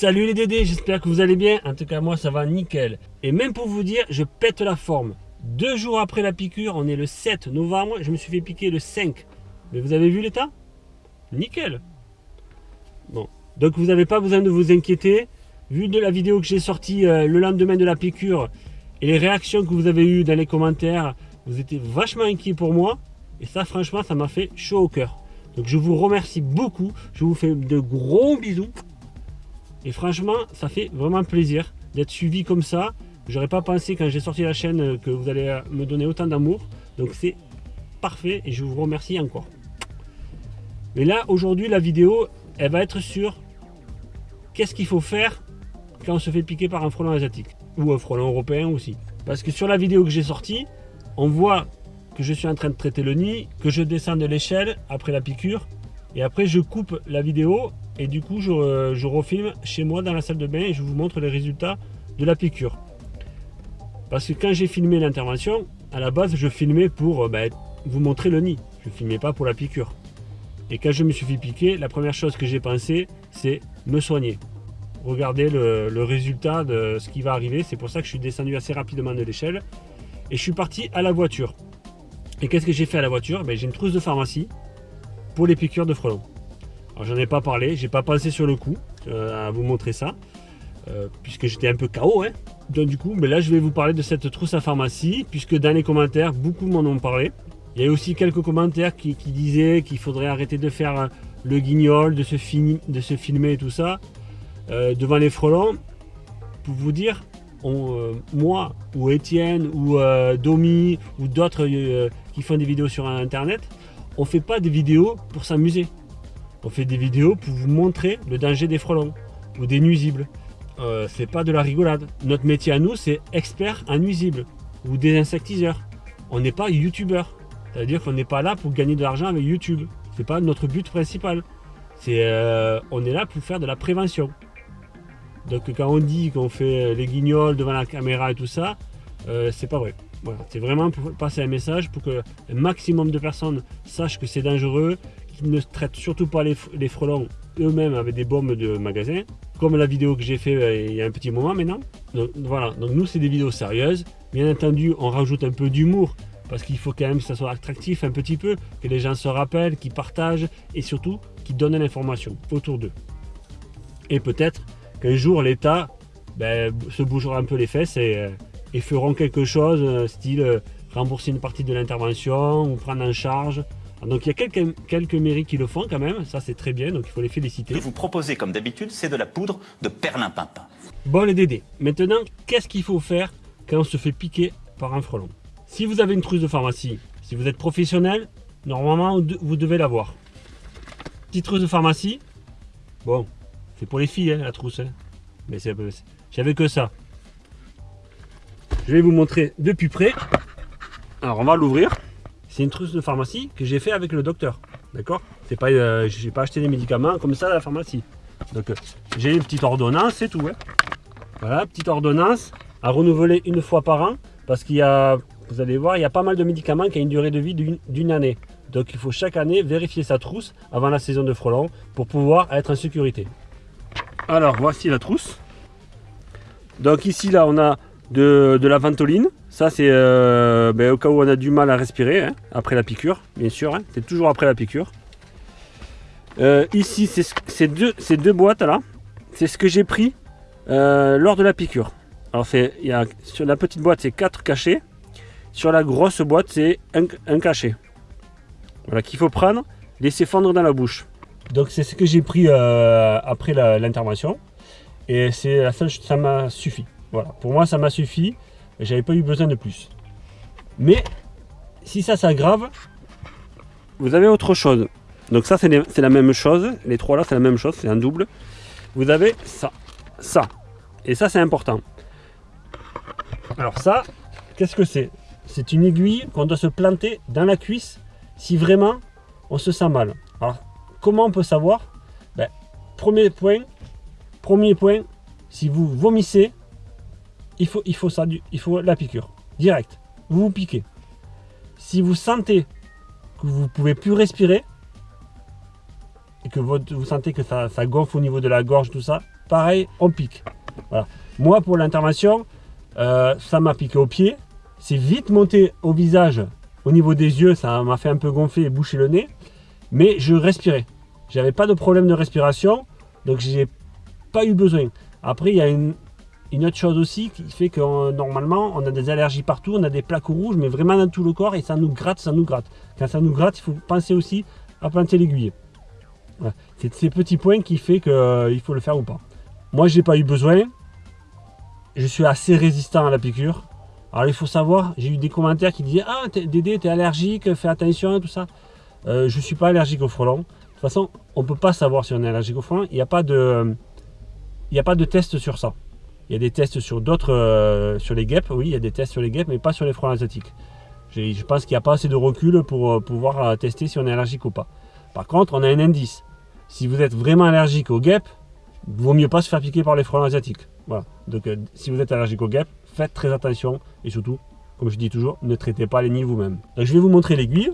Salut les Dédés, j'espère que vous allez bien. En tout cas, moi, ça va nickel. Et même pour vous dire, je pète la forme. Deux jours après la piqûre, on est le 7 novembre, je me suis fait piquer le 5. Mais vous avez vu l'état? Nickel. Bon, donc vous n'avez pas besoin de vous inquiéter. Vu de la vidéo que j'ai sortie euh, le lendemain de la piqûre et les réactions que vous avez eues dans les commentaires, vous étiez vachement inquiet pour moi. Et ça, franchement, ça m'a fait chaud au cœur. Donc je vous remercie beaucoup. Je vous fais de gros bisous. Et franchement, ça fait vraiment plaisir d'être suivi comme ça. J'aurais pas pensé quand j'ai sorti la chaîne que vous allez me donner autant d'amour. Donc c'est parfait et je vous remercie encore. Mais là, aujourd'hui, la vidéo, elle va être sur qu'est-ce qu'il faut faire quand on se fait piquer par un frelon asiatique ou un frelon européen aussi. Parce que sur la vidéo que j'ai sortie, on voit que je suis en train de traiter le nid, que je descends de l'échelle après la piqûre et après je coupe la vidéo et du coup je, je, refilme chez moi dans la salle de bain et je vous montre les résultats de la piqûre. Parce que quand j'ai filmé l'intervention, à la base je filmais pour euh, ben, vous montrer le nid, je ne filmais pas pour la piqûre. Et quand je me suis fait piquer, la première chose que j'ai pensé, c'est me soigner. Regardez le, le, résultat de ce qui va arriver. C'est pour ça que je suis descendu assez rapidement de l'échelle. Et je suis parti à la voiture. Et qu'est-ce que j'ai fait à la voiture? Ben, J'ai une trousse de pharmacie pour les piqûres de frelons. J'en ai pas parlé, j'ai pas pensé sur le coup euh, à vous montrer ça, euh, puisque j'étais un peu KO. Hein. Donc du coup, mais là je vais vous parler de cette trousse à pharmacie, puisque dans les commentaires, beaucoup m'en ont parlé. Il y a aussi quelques commentaires qui, disaient qu'il faudrait arrêter de faire le guignol, de se, de se filmer et tout ça, euh, devant les frelons. Pour vous dire, euh, moi ou Étienne ou euh, Domi ou d'autres euh, qui font des vidéos sur internet, on fait pas des vidéos pour s'amuser. On fait des vidéos pour vous montrer le danger des frelons ou des nuisibles. Euh, c'est pas de la rigolade. Notre métier à nous, c'est expert en nuisibles ou des insectiseurs. On n'est pas youtubeur. C'est-à-dire qu'on n'est pas là pour gagner de l'argent avec YouTube. C'est pas notre but principal. C'est, euh, on est là pour faire de la prévention. Donc quand on dit qu'on fait les guignols devant la caméra et tout ça, euh, c'est pas vrai. C'est vraiment pour passer un message pour que un maximum de personnes sachent que c'est dangereux, ne traitent surtout pas les, frelons eux-mêmes avec des bombes de magasin, comme la vidéo que j'ai fait euh, il y a un petit moment maintenant. Donc voilà, donc nous c'est des vidéos sérieuses. Bien entendu, on rajoute un peu d'humour parce qu'il faut quand même que ça soit attractif un petit peu, que les gens se rappellent, qu'ils partagent et surtout qu'ils donnent l'information autour d'eux. Et peut-être qu'un jour l'État ben, se bougera un peu les fesses et, euh, et feront quelque chose, euh, style rembourser une partie de l'intervention ou prendre en charge. Donc il y a quelques, quelques mairies qui le font quand même, ça c'est très bien, donc il faut les féliciter. Ce que vous proposez comme d'habitude, c'est de la poudre de perlimpinpin. Bon les Dédés, maintenant qu'est-ce qu'il faut faire quand on se fait piquer par un frelon? Si vous avez une trousse de pharmacie, si vous êtes professionnel, normalement vous devez l'avoir. Petite trousse de pharmacie, bon, c'est pour les filles hein, la trousse, hein. mais j'avais que ça. Je vais vous montrer de plus près. Alors on va l'ouvrir. C'est une trousse de pharmacie que j'ai fait avec le docteur. D'accord? C'est pas, euh, pas acheté des médicaments comme ça à la pharmacie. Donc euh, j'ai une petite ordonnance, c'est tout. Hein. Voilà, petite ordonnance à renouveler une fois par an parce qu'il y a, vous allez voir, il y a pas mal de médicaments qui ont une durée de vie d'une année. Donc il faut chaque année vérifier sa trousse avant la saison de frelons pour pouvoir être en sécurité. Alors voici la trousse. Donc ici là on a de la ventoline. Ça c'est euh, ben, au cas où on a du mal à respirer hein, après la piqûre, bien sûr. Hein, c'est toujours après la piqûre. Euh, ici c'est ces deux, ces deux boîtes là. C'est ce que j'ai pris euh, lors de la piqûre. Alors y a, sur la petite boîte c'est 4 cachets. Sur la grosse boîte c'est un, cachet. Voilà qu'il faut prendre, laisser fondre dans la bouche. Donc c'est ce que j'ai pris après l'intervention. Et c'est ça m'a suffi. Voilà, pour moi ça m'a suffi. J'avais pas eu besoin de plus. Mais si ça s'aggrave, vous avez autre chose. Donc ça c'est la même chose. Les trois là c'est la même chose, c'est un double. Vous avez ça, ça. Et ça c'est important. Alors ça, qu'est-ce que c'est? C'est une aiguille qu'on doit se planter dans la cuisse si vraiment on se sent mal. Alors comment on peut savoir? Ben, Premier point, premier point, si vous vomissez, il faut, il faut ça, il faut la piqûre, direct. Vous vous piquez. Si vous sentez que vous ne pouvez plus respirer, et que vous sentez que ça, gonfle au niveau de la gorge, tout ça, pareil, on pique. Moi, pour l'intervention, euh, ça m'a piqué au pied. C'est vite monté au visage, au niveau des yeux, ça m'a fait un peu gonfler et boucher le nez. Mais je respirais. J'avais pas de problème de respiration, donc j'ai pas eu besoin. Après, il y a une, autre chose aussi qui fait que normalement, on a des allergies partout, on a des plaques rouges, mais vraiment dans tout le corps, et ça nous gratte, ça nous gratte. Quand ça nous gratte, il faut penser aussi à planter l'aiguille. C'est ces petits points qui fait qu'il euh, faut le faire ou pas. Moi, j'ai pas eu besoin. Je suis assez résistant à la piqûre. Alors, il faut savoir, j'ai eu des commentaires qui disaient « Ah, Dédé, t'es allergique, fais attention, tout ça. Euh, je suis pas allergique au frelon. De toute façon, on peut pas savoir si on est allergique au frelon. Il n'y a pas de... Il n'y a pas de test sur ça. Il y a des tests sur d'autres, euh, sur les guêpes, oui, il y a des tests sur les guêpes, mais pas sur les frelons asiatiques. Je pense qu'il n'y a pas assez de recul pour pouvoir tester si on est allergique ou pas. Par contre, on a un indice. Si vous êtes vraiment allergique aux guêpes, vaut mieux pas se faire piquer par les frelons asiatiques. Donc euh, si vous êtes allergique aux guêpes, faites très attention et surtout, comme je dis toujours, ne traitez pas les nids vous-même. Donc je vais vous montrer l'aiguille.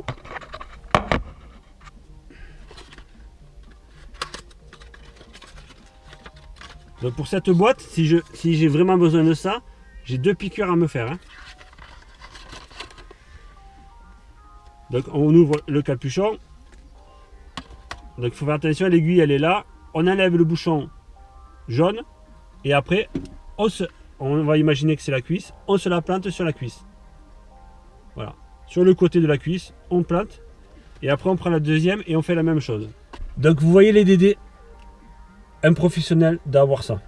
Donc pour cette boîte, si j'ai si vraiment besoin de ça, j'ai deux piqûres à me faire. Hein. Donc on ouvre le capuchon, donc il faut faire attention, l'aiguille elle est là. On enlève le bouchon jaune. Et après, on, on va imaginer que c'est la cuisse. On se la plante sur la cuisse. Voilà. Sur le côté de la cuisse, on plante. Et après on prend la deuxième et on fait la même chose. Donc vous voyez les DD. Un professionnel d'avoir ça.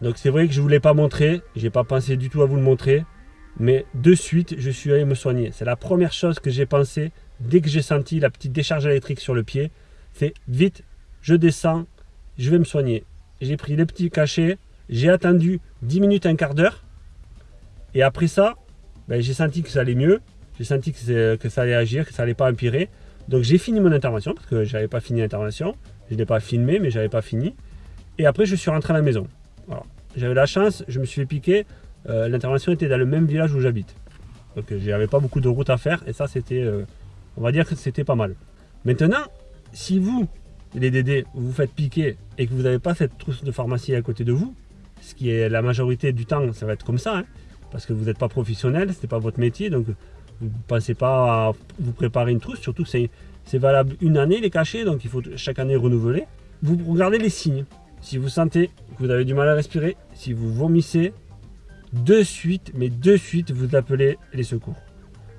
Donc c'est vrai que je ne voulais pas montrer. J'ai pas pensé du tout à vous le montrer. Mais de suite, je suis allé me soigner. C'est la première chose que j'ai pensé dès que j'ai senti la petite décharge électrique sur le pied c'est vite, je descends, je vais me soigner. J'ai pris les petits cachets, j'ai attendu 10 minutes, un quart d'heure. Et après ça, ben, j'ai senti que ça allait mieux. J'ai senti que, que, ça allait agir, que ça allait pas empirer. Donc j'ai fini mon intervention, parce que j'avais pas fini l'intervention. Je n'ai pas filmé, mais j'avais pas fini. Et après, je suis rentré à la maison. J'avais la chance, je me suis fait piquer. Euh, l'intervention était dans le même village où j'habite. Donc j'avais pas beaucoup de route à faire. Et ça, c'était, euh, on va dire que c'était pas mal. Maintenant, si vous, les Dédés, vous faites piquer et que vous n'avez pas cette trousse de pharmacie à côté de vous, ce qui est la majorité du temps, ça va être comme ça, hein, parce que vous n'êtes pas professionnel, ce n'est pas votre métier, donc vous ne pensez pas à vous préparer une trousse, surtout que c'est valable une année les cachets, donc il faut chaque année renouveler. Vous regardez les signes. Si vous sentez que vous avez du mal à respirer, si vous vomissez, de suite, mais de suite, vous appelez les secours.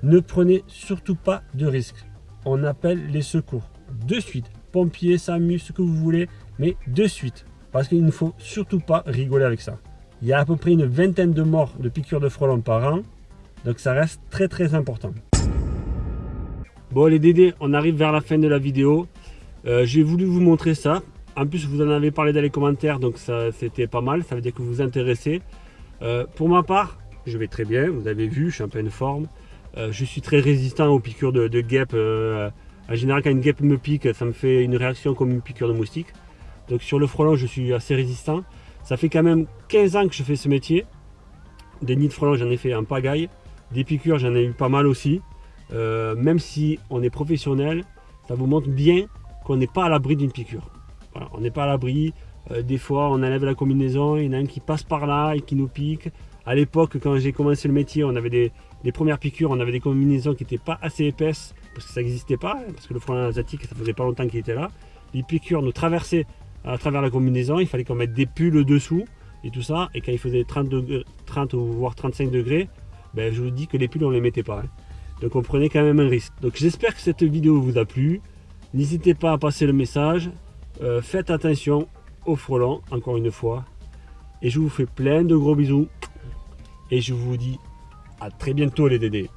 Ne prenez surtout pas de risques. On appelle les secours de suite. Pompiers, SAMU, ce que vous voulez, mais de suite. Parce qu'il ne faut surtout pas rigoler avec ça. Il y a à peu près une vingtaine de morts de piqûres de frelons par an. Donc ça reste très très important. Bon les Dédés, on arrive vers la fin de la vidéo. Euh, j'ai voulu vous montrer ça. En plus, vous en avez parlé dans les commentaires, donc ça c'était pas mal. Ça veut dire que vous vous intéressez. Euh, pour ma part, je vais très bien. Vous avez vu, je suis en pleine forme. Euh, je suis très résistant aux piqûres de, guêpes en général, quand une guêpe me pique, ça me fait une réaction comme une piqûre de moustique. Donc sur le frelon, je suis assez résistant. Ça fait quand même 15 ans que je fais ce métier. Des nids de frelon, j'en ai fait en pagaille. Des piqûres, j'en ai eu pas mal aussi. Euh, même si on est professionnel, ça vous montre bien qu'on n'est pas à l'abri d'une piqûre. On n'est pas à l'abri. Euh, des fois, on enlève la combinaison, il y en a un qui passe par là et qui nous pique. À l'époque, quand j'ai commencé le métier, on avait des, des premières piqûres, on avait des combinaisons qui n'étaient pas assez épaisses parce que ça n'existait pas, hein, parce que le frelon asiatique, ça faisait pas longtemps qu'il était là. Les piqûres nous traversaient à travers la combinaison, il fallait qu'on mette des pulls dessous et tout ça. Et quand il faisait 30, degrés, 30 ou voire 35 degrés, ben, je vous dis que les pulls, on les mettait pas. Hein. Donc on prenait quand même un risque. Donc j'espère que cette vidéo vous a plu. N'hésitez pas à passer le message. Euh, faites attention aux frelons, encore une fois. Et je vous fais plein de gros bisous. Et je vous dis à très bientôt les Dédés.